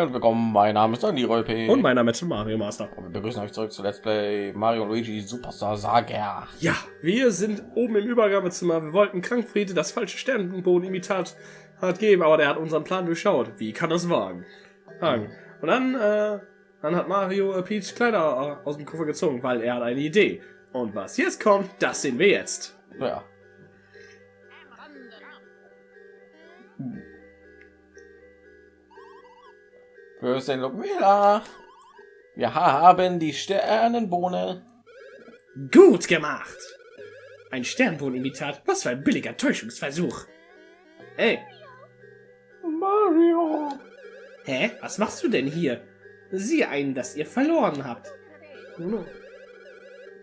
Hi und willkommen. Mein Name ist Andy Rolpe. Und mein Name ist Mario Master. Und wir begrüßen euch zurück zu Let's Play Mario Luigi Superstar Saga. Ja, wir sind oben im Übergabezimmer. Wir wollten Krankfriede das falsche Sternenboden-Imitat hat geben, aber der hat unseren Plan durchschaut. Wie kann das wagen? Und dann, äh, dann hat Mario äh, Peach Kleider aus dem Koffer gezogen, weil er hat eine Idee. Und was jetzt kommt, das sehen wir jetzt. Ja. Fürstin Lumila. Wir haben die Sternenbohne. Gut gemacht. Ein Sternbohnen-Imitat. Was für ein billiger Täuschungsversuch. Ey. Mario. Hä? Was machst du denn hier? Sieh ein, dass ihr verloren habt.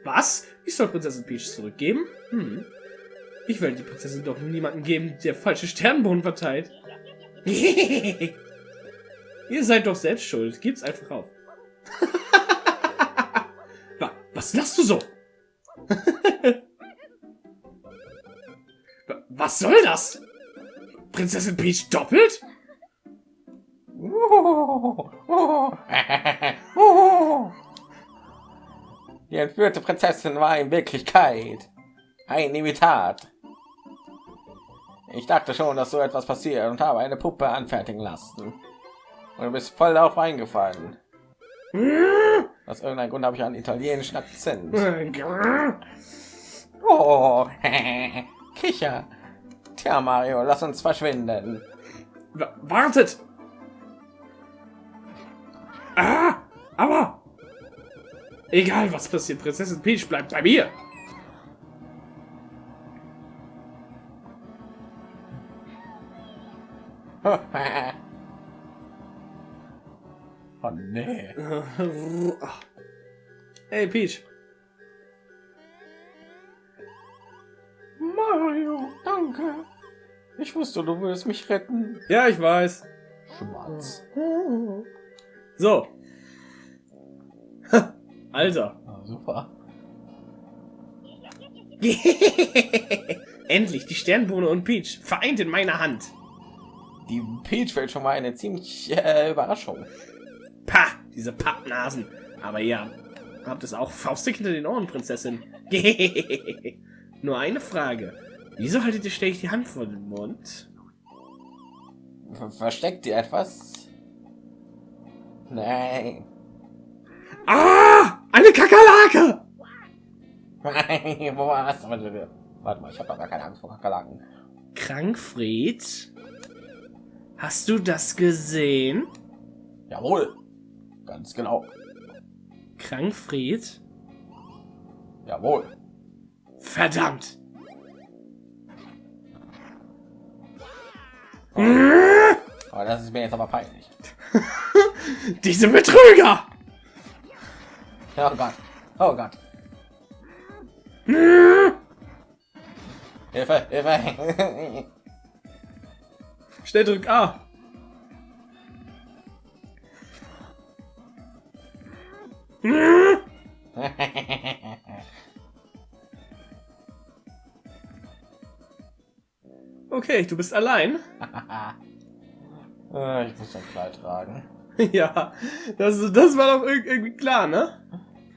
Was? Ich soll Prinzessin Peach zurückgeben? Hm. Ich will die Prinzessin doch niemanden geben, der falsche Sternbohnen verteilt. Ihr seid doch selbst schuld. Gib's einfach auf. Was lachst du so? Was soll das? Prinzessin Peach doppelt? Die entführte Prinzessin war in Wirklichkeit ein Imitat. Ich dachte schon, dass so etwas passiert und habe eine Puppe anfertigen lassen. Und du bist voll darauf eingefallen. Aus irgendeinem Grund habe ich einen italienischen Akzent. Oh, Kicher. Tja, Mario, lass uns verschwinden. W wartet! Ah, aber egal was passiert, Prinzessin Peach bleibt bei mir. nee. Hey Peach. Mario, danke. Ich wusste, du würdest mich retten. Ja, ich weiß. Schmatz. So. Alter. Ah, super. Endlich die Sternbohne und Peach vereint in meiner Hand. Die Peach fällt schon mal eine ziemlich äh, Überraschung. Pah, diese Pappnasen. Aber ja, habt es auch faustig hinter den Ohren, Prinzessin. Nur eine Frage. Wieso haltet ihr ständig die Hand vor den Mund? Versteckt ihr etwas? Nein. Ah! Eine Kakerlake! Wo warst du? Warte mal, ich habe gar keine Angst vor Kakerlaken. Krankfried? Hast du das gesehen? Jawohl. Ganz genau. Krankfried? Jawohl. Verdammt! Aber das ist mir jetzt aber peinlich. Diese Betrüger! Oh Gott. Oh Gott. Hilfe, Hilfe. Schnell drück A. Okay, du bist allein. Äh, ich muss ein Kleid tragen. ja, das, das war doch irgendwie klar, ne?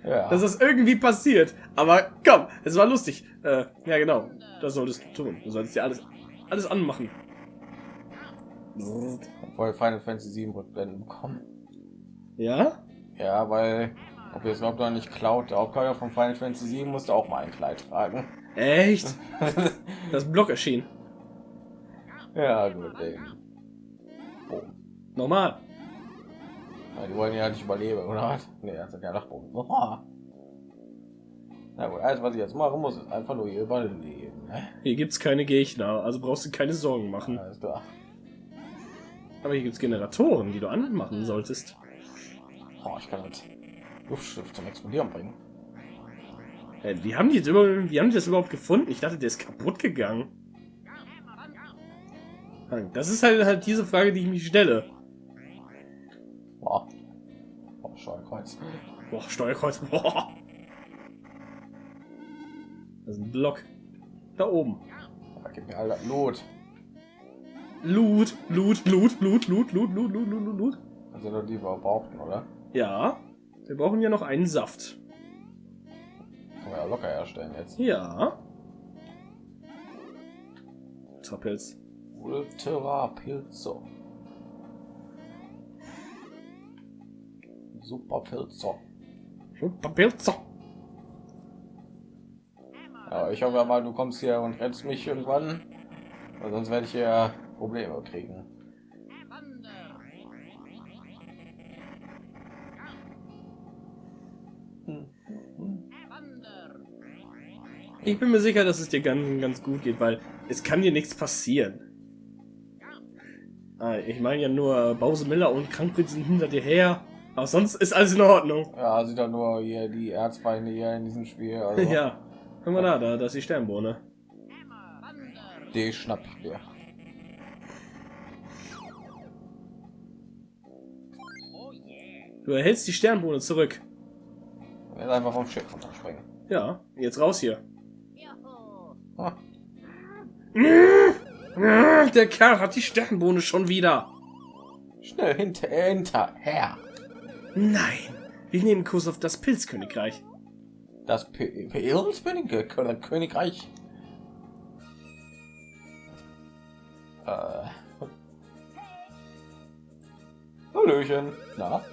Ja. Dass das irgendwie passiert. Aber komm, es war lustig. Äh, ja, genau. Das solltest du tun. Du solltest dir alles, alles anmachen. Obwohl Final Fantasy 7 Rückblenden bekommen. Ja? Ja, weil ob jetzt überhaupt noch nicht klaut, der Hauptcharakter von Final Fantasy 7 musste auch mal ein Kleid tragen. Echt? Das Block erschien. ja, gut. Ey. Oh. Normal. Ja, die wollen ja nicht überleben, oder? Nee, das sind ja Dachboden. Na gut, alles was ich jetzt machen muss, ist einfach nur hier überleben. Ne? Hier gibt's keine Gegner, also brauchst du keine Sorgen machen. Alles klar. Aber hier gibt's Generatoren, die du anmachen solltest. Oh, ich kann jetzt Luftschiff zum Explodieren bringen. Äh, wie haben die jetzt über, wie haben die das überhaupt gefunden? Ich dachte, der ist kaputt gegangen. Das ist halt, halt diese Frage, die ich mich stelle. Boah. Oh, Steuerkreuz. Boah, Steuerkreuz. Boah. Das ist ein Block. Da oben. Da gibt mir alle Loot. Loot, Loot, Loot, Loot, Loot, Loot, Loot, Loot, Loot, Loot, sind doch die wir brauchten, oder? Ja. Wir brauchen ja noch einen Saft. Können wir ja locker herstellen jetzt. Ja. Ultrapilz. Ultra Pilzo. Super Pilzo. Ultrapilzer. Ja, ich hoffe mal, du kommst hier und rennst mich irgendwann. Weil sonst werde ich hier Probleme kriegen. Ich bin mir sicher, dass es dir ganz, ganz gut geht, weil es kann dir nichts passieren. Ah, Ich meine ja nur, Bause Miller und Krankrit sind hinter dir her. Aber sonst ist alles in Ordnung. Ja, sieht doch nur hier die Erzfeinde hier in diesem Spiel. Also, Ja. Guck mal da, da, da ist die Sternbohne. Die schnapp ich dir. Du erhältst die Sternbohne zurück. Jetzt einfach vom Schiff runterspringen. Ja, jetzt raus hier. Der Kerl hat die Sternbohne schon wieder. Schnell hinter, hinterher. Nein, wir nehmen Kurs auf das Pilzkönigreich. Das P- Pilzkönige Königreich. Äh. Hallöchen. Na?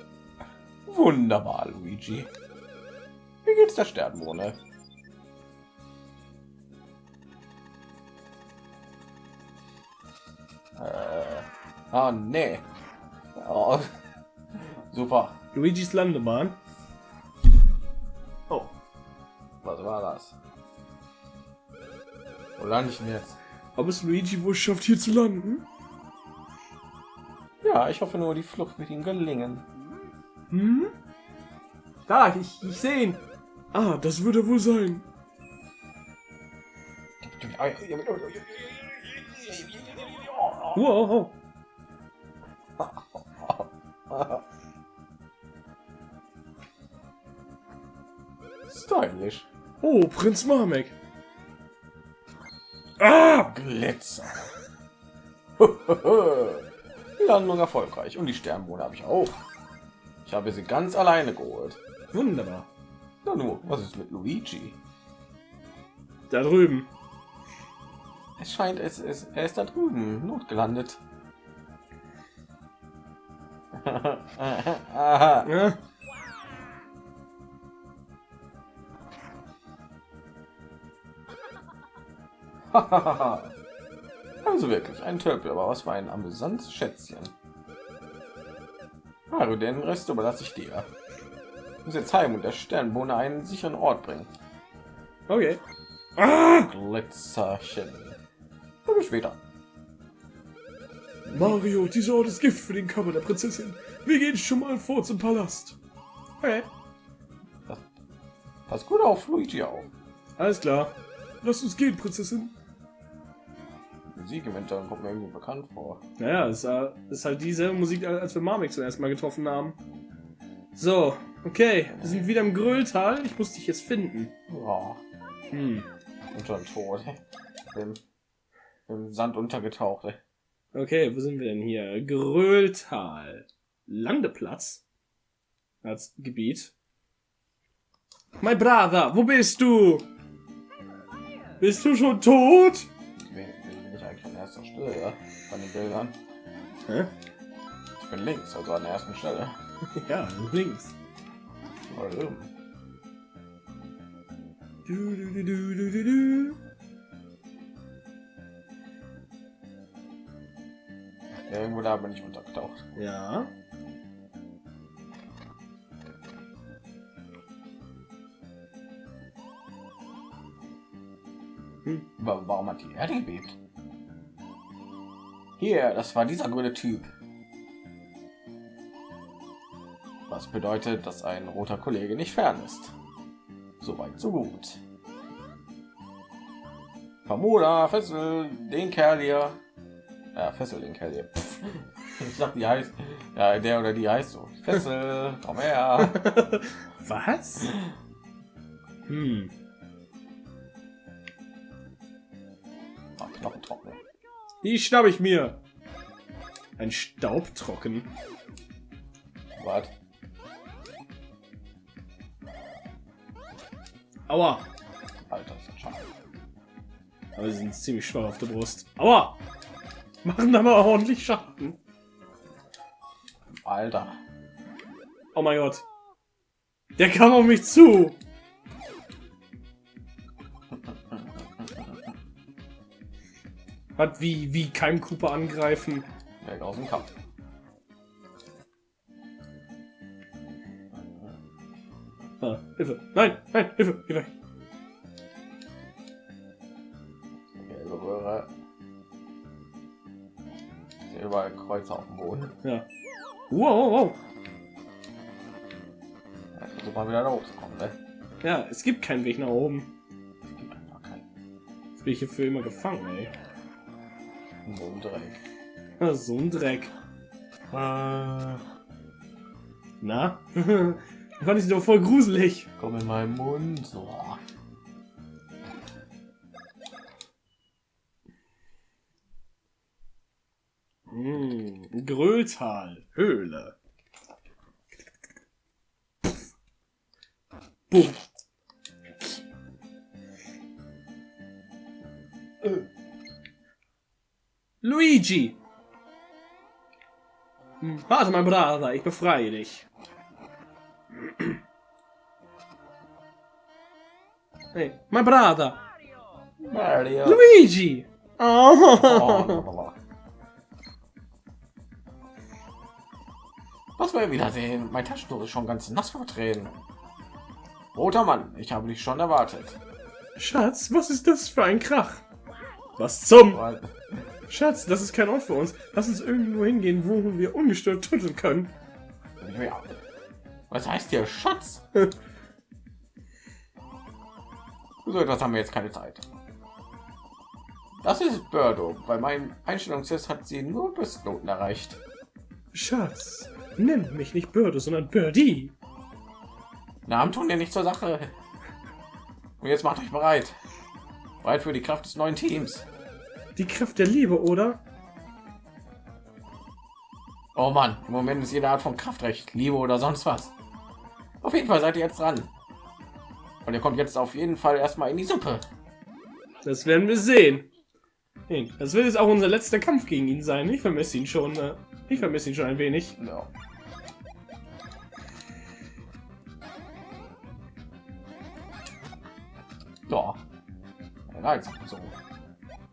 Wunderbar, Luigi. Wie geht's der Sternbohne? Ah, nee. Oh. Super. Luigis Landebahn. Oh. Was war das? Wo lande ich denn jetzt? Ob es Luigi wohl schafft, hier zu landen? Ja, ich hoffe nur, die Flucht wird ihm gelingen. Hm? Da, ich, ich sehe ihn. Ah, das wird er wohl sein. Wow. Stylisch. Oh, Prinz Mamek. Ah! Glitzer. Die Landung erfolgreich. Und die Sternbohne habe ich auch. Ich habe sie ganz alleine geholt. Wunderbar. Na nur, was ist mit Luigi? Da drüben. Es scheint, es ist, er ist da drüben, notgelandet. Ja. also wirklich ein Tölpel, aber was für ein amüsantes Schätzchen. Mario, den Rest überlasse ich dir. Ich muss jetzt heim und der Sternbohne einen sicheren Ort bringen. Okay. Ah! Glitzerchen. Bis später. Mario, dieser Ort ist Gift für den Körper der Prinzessin. Wir gehen schon mal vor zum Palast. Okay. Pass gut auf Luigi auf. Alles klar. Lass uns gehen, Prinzessin. Musik im Hintergrund kommt mir irgendwie bekannt vor. Naja, es ist halt diese Musik, als wir Marmik zuerst mal getroffen haben. So, okay. Wir sind wieder im Grölltal. Ich muss dich jetzt finden. Ja, Hm. und schon tot. Im, Im Sand untergetaucht. Okay, wo sind wir denn hier? Grölltal. Landeplatz. Als Gebiet. My brother, wo bist du? Bist du schon tot? Bin, bin ich eigentlich an erster Stelle ja? von den Bildern? Hä? Ich bin links, also an der ersten Stelle. Ja, links. Oben. Du, du, du, du, du, du, du. Ja, irgendwo da bin ich untergetaucht. Ja. Hm. Wa- Warum hat die Erde gebebt? Hier, das war dieser grüne Typ. Was bedeutet, dass ein roter Kollege nicht fern ist. Soweit so gut. Vermoda, fessel den Kerl hier. Ja, fessel den Kerl hier. Ich dachte, die heißt. Ja, der oder die heißt so. Fessel, komm her. Was? Hm. Ah, Knochen trocken. Die schnapp ich mir. Ein Staubtrocken. Gott. Aua. Alter, ist schade. Aber sie sind ziemlich schwach auf der Brust. Aua. Machen da mal ordentlich Schaden. Alter. Oh mein Gott. Der kam auf mich zu. Hat wie, wie kein Cooper angreifen. Weg aus dem Kampf. Ah, Hilfe. Nein, nein, Hilfe. Geh weg. Sehe überall Kreuze auf dem Boden. Ja. Wow, wow. Ja, versuch mal wieder da hoch zu kommen, ne? Ja, es gibt keinen Weg nach oben. Es gibt einfach keinen. Jetzt bin ich hier für immer gefangen, ey. So ein Dreck. So ein Dreck. Äh, Na? Fand ich doch voll gruselig. komm in meinen Mund. So. Gröltal. Höhle. Bumm. Luigi! Warte, mein Bruder, ich befreie dich. Hey, mein Bruder! Mario. Luigi! Oh, Blablabla. Was wir wiedersehen. Mein Taschentuch ist schon ganz nass vertreten. Roter Mann, ich habe dich schon erwartet. Schatz, was ist das für ein Krach? Was zum? Schatz, das ist kein Ort für uns. Lass uns irgendwo hingehen, wo wir ungestört tütteln können. Ja. Was heißt hier Schatz? so etwas haben wir jetzt keine Zeit. Das ist Birdo. Bei meinem Einstellungstest hat sie nur Bestnoten erreicht. Schatz, nenn mich nicht Birdo, sondern Birdie. Namen tun dir nicht zur Sache. Und jetzt macht euch bereit. Bereit für die Kraft des neuen Teams. Die Kraft der Liebe, oder? Oh Mann, im Moment ist jede Art von Kraftrecht, Liebe oder sonst was. Auf jeden Fall seid ihr jetzt dran. Und ihr kommt jetzt auf jeden Fall erstmal in die Suppe. Das werden wir sehen. Das wird jetzt auch unser letzter Kampf gegen ihn sein. Ich vermisse ihn schon. Äh, ich vermisse ihn schon ein wenig. Ja. Reiz so.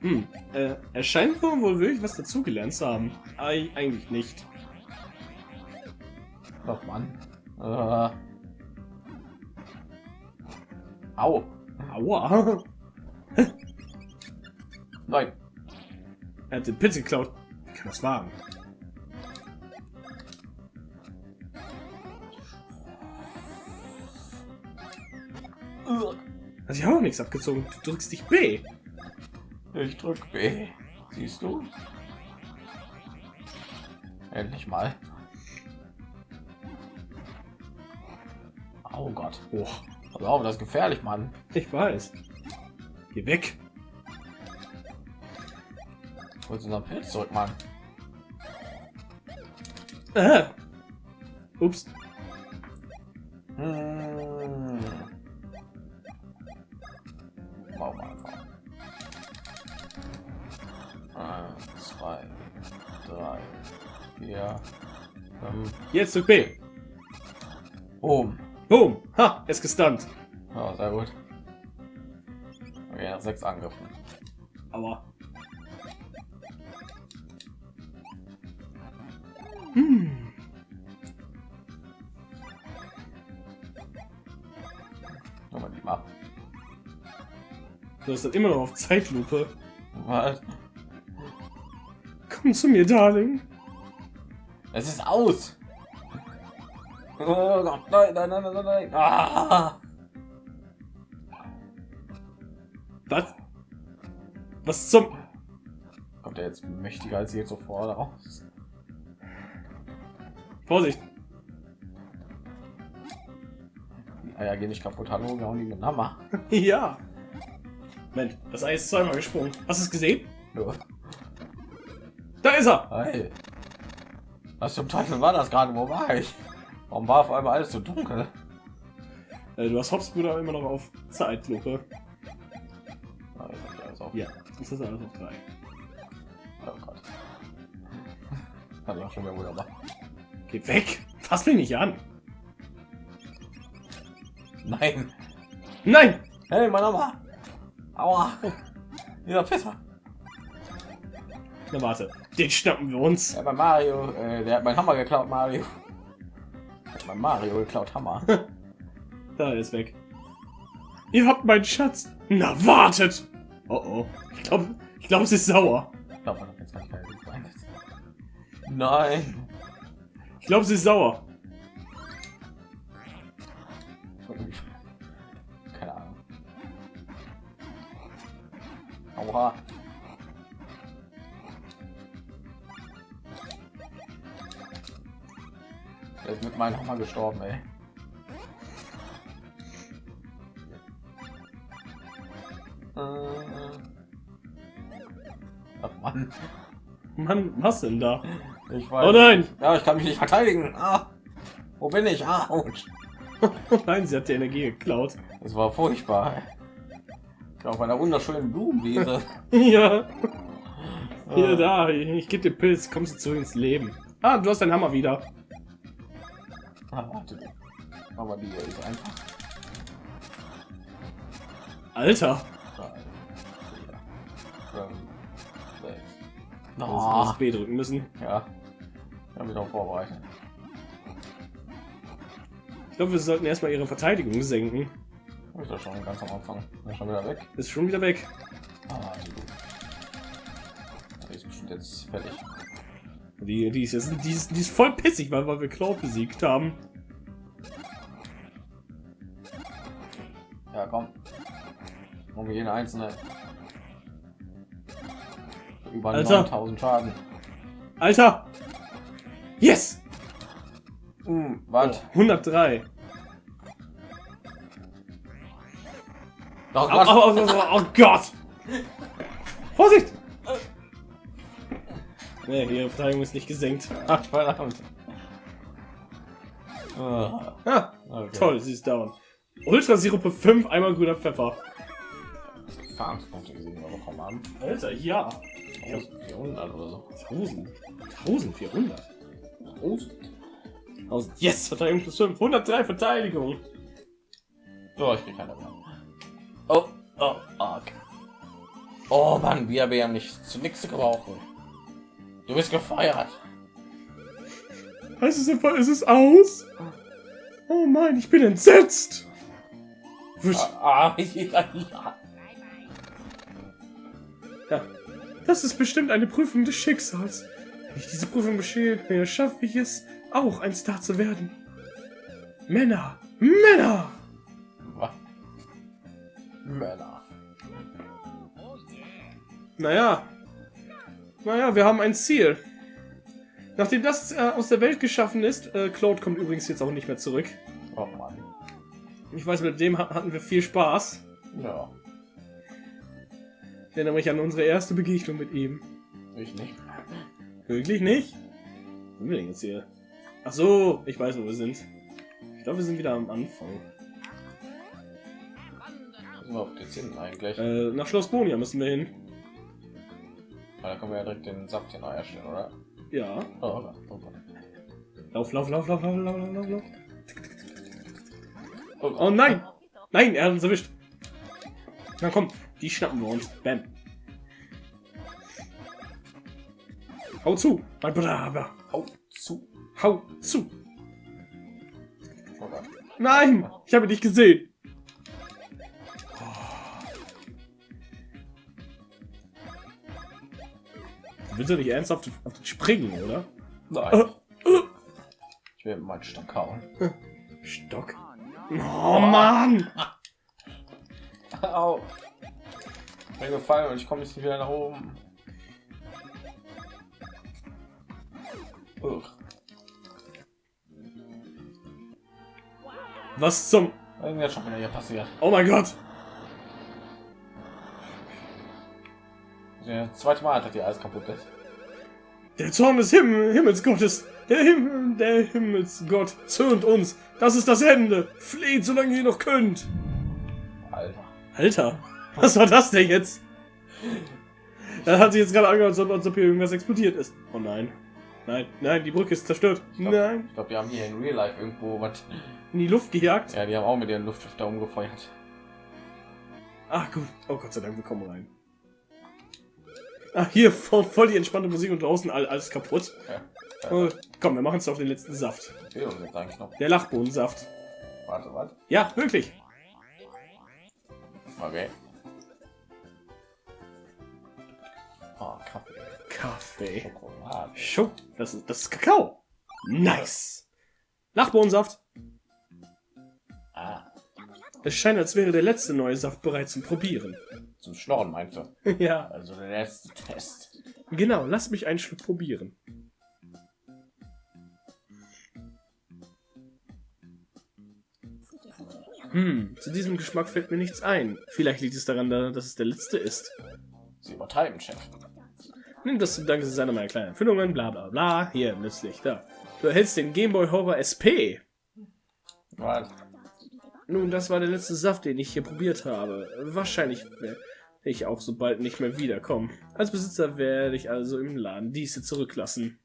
Hm, äh, er scheint wohl wohl wirklich was dazugelernt zu haben. Ei, eigentlich nicht. Doch, Mann. Äh. Au. Aua. Nein. Er hat den Pilz geklaut. Wie kann das wagen? Hat sich auch nichts abgezogen. Du drückst dich B. Ich drück B. Siehst du? Endlich mal. Oh Gott. Oh, Pass auf, das ist gefährlich, Mann. ich weiß. Geh weg. Holst unseren Pilz zurück, Mann. Äh. Ups. Hm. Jetzt drück B. Boom. Boom. Ha, ist gestunt. Ja, sehr gut. Okay, nach sechs Angriffen. Aua. Hm. Nochmal die ab. Du hast das immer noch auf Zeitlupe. Was? Komm zu mir, Darling. Es ist aus. Oh Gott, nein, nein, nein, nein, nein. Ah! Was? Was zum... Kommt er jetzt mächtiger als je zuvor raus? Vorsicht. Die Eier gehen nicht kaputt. Hallo, wir hauen die mit Hammer. ja. Mensch, das Ei ist zweimal gesprungen. Hast du es gesehen? Ja. Da ist er. Hey. Was zum Teufel war das gerade? Wo war ich? Warum war auf einmal alles so dunkel? Äh, du hast Hopsbruder immer noch auf Zeitlupe. Ah, das auf- Ja, das ist alles auf drei. Oh Gott. Kann ich auch schon wieder wunderbar. Geh weg! Fass mich nicht an! Nein! Nein! Hey, mein Mama! Aua! Dieser Pisser! Na warte, den schnappen wir uns. Ja, bei Mario, äh, der hat meinen Hammer geklaut, Mario. Mein Mario geklaut, Hammer. Da er ist weg. Ihr habt meinen Schatz. Na wartet! Oh oh. Ich glaube, ich glaube, sie ist sauer. Ich glaube, man hat jetzt gar. Nein! Ich glaube, sie ist sauer. Keine Ahnung. Aua. Meinem Hammer gestorben, ey. Äh. Ach Mann, Mann, was denn da? ich weiß. Oh nein! Ja, ich kann mich nicht verteidigen. Ah, wo bin ich? Ah. Oh nein, sie hat die Energie geklaut. Das war furchtbar. Ich auf einer wunderschönen Blumenwiese. Ja, hier, Ah. da. Ich gebe dir Pilz. Kommst du zurück ins Leben. Ah, du hast deinen Hammer wieder. Warte. Aber die ist einfach. Alter. sechs. Oh. Das B drücken müssen. ja. Ich habe mich auch vorbereitet. Ich glaube, wir sollten erstmal ihre Verteidigung senken. Hab ich doch schon ganz am Anfang. Ist schon wieder weg. Ist schon wieder weg. Ah. Die ist bestimmt jetzt fertig. Die, die, ist, jetzt, die, ist, die ist voll pissig, weil, weil wir Cloud besiegt haben. Ja, komm. Um jede einzelne. Über Alter. 9000 Schaden. Alter! Yes! Hm, was? 103. Oh, au, au, au, au, oh Gott! Vorsicht! Nee, ihre Verteidigung ist nicht gesenkt. Ach, verdammt. Ah, Ah, okay. toll, sie ist down. Ultra Sirupe 5, einmal grüner Pfeffer. Erfahrungspunkte gesehen wir bekommen haben. Alter, ja. 1400 oder so. 1000. 1400. 1000. 1000. Yes, Verteidigung plus 5. 103 Verteidigung. So, ich krieg keine mehr. Oh, oh, okay. Oh Mann, wir werden nicht zu nichts gebrauchen. Du bist gefeuert. Heißt es einfach, ist es aus? Oh Mann, ich bin entsetzt. Ah, ja, ja. Ja. Das ist bestimmt eine Prüfung des Schicksals. Wenn ich diese Prüfung bestehe, schaffe ich es, auch ein Star zu werden. Männer! Männer! Was? Männer. Naja. Naja, wir haben ein Ziel. Nachdem das äh, aus der Welt geschaffen ist, äh, Claude kommt übrigens jetzt auch nicht mehr zurück. Oh Mann. Ich weiß, mit dem ha- hatten wir viel Spaß. Ja, Ich erinnere mich an unsere erste Begegnung mit ihm. ich nicht. Wirklich nicht? Wo sind wir denn jetzt hier? Ach so, ich weiß, wo wir sind. Ich glaube, wir sind wieder am Anfang. Wo sind wir auf jetzt hin eigentlich? Äh, nach Schloss Bonia müssen wir hin. Weil da können wir ja direkt den Saft hier neu herstellen, oder? Ja. Oh, oh Gott. Lauf, lauf, lauf, lauf, lauf, lauf, lauf, lauf. Oh, Gott. Oh nein! Nein, er hat uns erwischt. Na komm, die schnappen wir uns. Bam. Hau zu, mein Bruder. Hau zu. Hau zu. Oh. Nein, ich habe dich gesehen. Willst doch nicht ernsthaft auf den springen, oder? Nein. Ich will meinen Stock hauen. Stock. Oh Mann! Au. Ich bin gefallen und ich komme nicht wieder nach oben. Ugh. Was zum... Irgendwas schon wieder hier passiert. Oh mein Gott! Das zweite Mal, dass die alles kaputt ist. Der Zorn des Himmel, Himmelsgottes, der Himmel, der Himmelsgott zürnt uns. Das ist das Ende. Fleht, solange ihr noch könnt. Alter. Alter, was war das denn jetzt? Das hat sich jetzt gerade angehört, als ob hier irgendwas explodiert ist. Oh nein. Nein, nein, die Brücke ist zerstört. Ich glaub, Nein. Ich glaube, wir haben hier in Real Life irgendwo was. In die Luft gejagt. Ja, die haben auch mit ihren Luftschiff umgefeuert. Ach gut. Oh Gott sei Dank, wir kommen rein. Ach, hier voll, voll die entspannte Musik und draußen all, alles kaputt. Ja. Oh, komm, wir machen es auf den letzten Saft. Der Lachbohnensaft. Warte, warte. Ja, wirklich. Okay. Oh, Kaffee. Kaffee. Schokolade. Schok das ist, das ist Kakao. Nice. Lachbohnensaft. Ah, Es scheint, als wäre der letzte neue Saft bereit zum Probieren. Zum Schnorren meinst du? ja, Also der letzte Test. genau. Lass mich einen Schluck probieren. Hm, zu diesem Geschmack fällt mir nichts ein. Vielleicht liegt es daran, da- dass es der letzte ist. Sie übertreiben, Chef. Nimm das zum Dank, es ist eine meiner kleinen Erfindungen, bla bla bla. Hier, nützlich, da. Du erhältst den Game Boy Horror SP. Was? Nun, das war der letzte Saft, den ich hier probiert habe. Wahrscheinlich ich auch so bald nicht mehr wiederkommen. Als Besitzer werde ich also im Laden diese zurücklassen.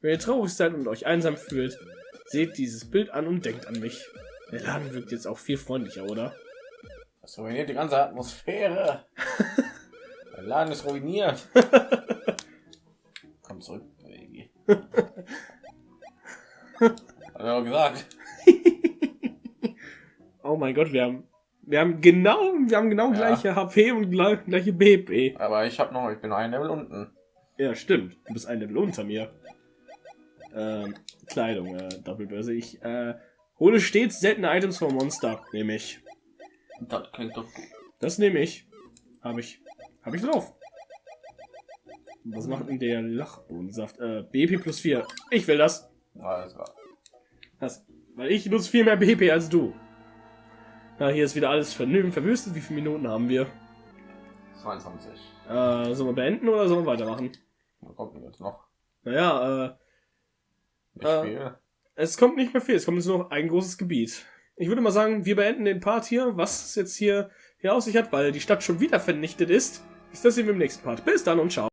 Wenn ihr traurig seid und euch einsam fühlt, seht dieses Bild an und denkt an mich. Der Laden wirkt jetzt auch viel freundlicher, oder? Das ruiniert die ganze Atmosphäre. Der Laden ist ruiniert. Komm zurück, Baby. Hat er auch gesagt. Oh mein Gott, wir haben, wir haben genau, wir haben genau Ja. gleiche HP und gleich- gleiche BP. Aber ich habe noch, ich bin ein Level unten. Ja, stimmt. Du bist ein Level unter mir. Ähm, Kleidung, äh, Doppelbörse. Ich, äh, hole stets seltene Items vom Monster. Nehme ich. Das klingt doch gut. Das nehme ich. Habe ich. Habe ich drauf. Was macht denn der Lachbohnensaft? Äh, BP plus 4. Ich will das. Alles klar. Das. Weil ich nutze viel mehr BP als du. Na, hier ist wieder alles vernünftig verwüstet. Wie viele Minuten haben wir? 22. Äh, sollen wir beenden oder sollen wir weitermachen? Was kommt denn jetzt noch? Naja, äh, Äh. Es kommt nicht mehr viel, es kommt jetzt nur noch ein großes Gebiet. Ich würde mal sagen, wir beenden den Part hier, was es jetzt hier, hier auf sich hat, weil die Stadt schon wieder vernichtet ist. Ist das sehen wir im nächsten Part. Bis dann und ciao.